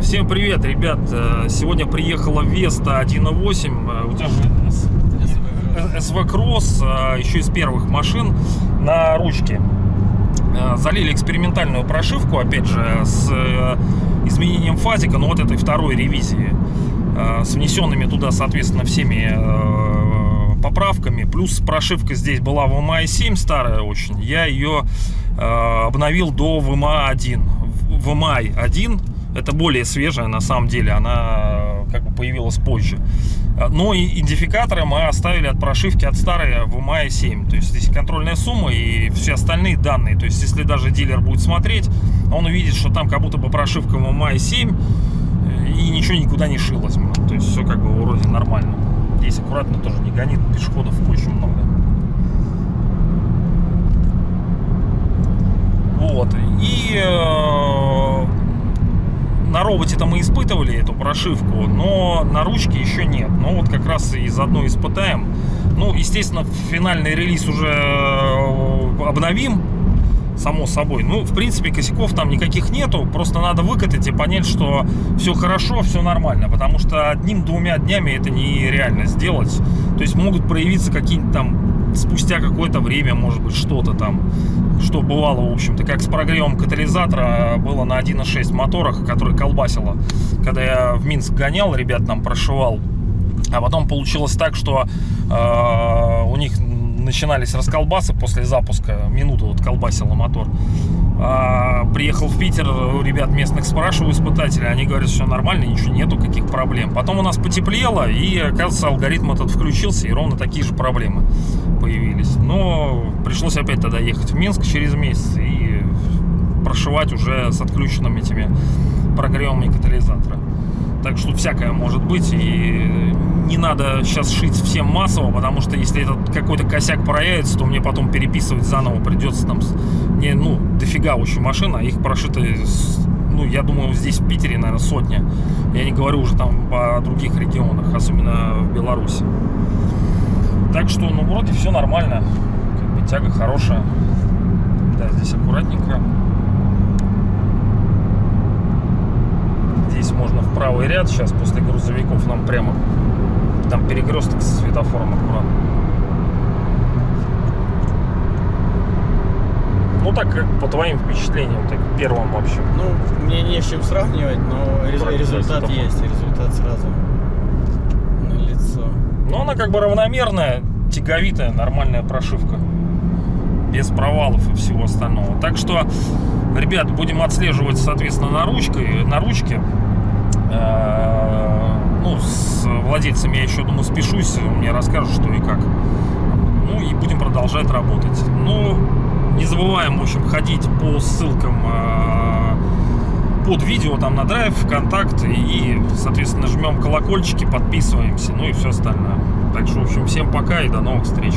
Всем привет, ребят! Э, Сегодня приехала Веста 1.8. Э, СВ Кросс, э, еще из первых машин на ручке. Залили экспериментальную прошивку, опять же, с изменением фазика, но вот этой второй ревизии. С внесенными туда, соответственно, всеми поправками. Плюс прошивка здесь была в VMA 7 старая очень. Я ее э, обновил до VMA 1. В- VMA 1 это более свежая на самом деле, она э, как бы появилась позже. Э, Но и идентификаторы мы оставили от прошивки от старой в мае 7. То есть здесь контрольная сумма и все остальные данные. То есть если даже дилер будет смотреть, он увидит, что там как будто бы прошивка в мае 7 э, и ничего никуда не шилось. То есть все как бы вроде нормально. Здесь аккуратно тоже не гонит, пешеходов очень много. Вот. И э, на роботе-то мы испытывали эту прошивку, но на ручке еще нет. Ну вот как раз и заодно испытаем. Ну, естественно, финальный релиз уже э, обновим, само собой. Ну, в принципе, косяков там никаких нету. Просто надо выкатать и понять, что все хорошо, все нормально. Потому что одним-двумя днями это нереально сделать. То есть могут проявиться какие-нибудь там спустя какое-то время, может быть, что-то там, что бывало, в общем-то, как с прогревом катализатора было на 1.6 моторах, который колбасило. Когда я в Минск гонял, ребят там прошивал, а потом получилось так, что э, у них начинались расколбасы после запуска, минуту вот колбасило мотор. А, приехал в Питер, у ребят местных спрашиваю испытателей, они говорят, все нормально, ничего нету, каких проблем. Потом у нас потеплело, и, оказывается, алгоритм этот включился, и ровно такие же проблемы появились. Но пришлось опять тогда ехать в Минск через месяц и прошивать уже с отключенными этими прогревами катализатора. Так что всякое может быть. И надо сейчас шить всем массово, потому что если этот какой-то косяк проявится, то мне потом переписывать заново придется там не, ну, дофига очень машин, а их прошито, ну, я думаю, здесь в Питере, наверное, сотня. Я не говорю уже там по других регионах, особенно в Беларуси. Так что, ну, вроде все нормально. Как бы тяга хорошая. Да, здесь аккуратненько. Здесь можно в правый ряд. Сейчас после грузовиков нам прямо там перекресток со светофором аккуратно. Ну так, как по твоим впечатлениям, так первым вообще. Ну, мне не с чем сравнивать, но рез- результат светофора. есть, результат сразу на лицо. Но она как бы равномерная, тяговитая, нормальная прошивка. Без провалов и всего остального. Так что, ребят, будем отслеживать, соответственно, на, ручкой, на ручке. Э, Ну, с владельцами я еще, думаю, спешусь. Мне расскажут, что и как. Ну, и будем продолжать работать. Ну, не забываем, в общем, ходить по ссылкам э, под видео там на драйв, ВКонтакт и, соответственно, жмем колокольчики, подписываемся, ну и все остальное. Так что, в общем, всем пока и до новых встреч.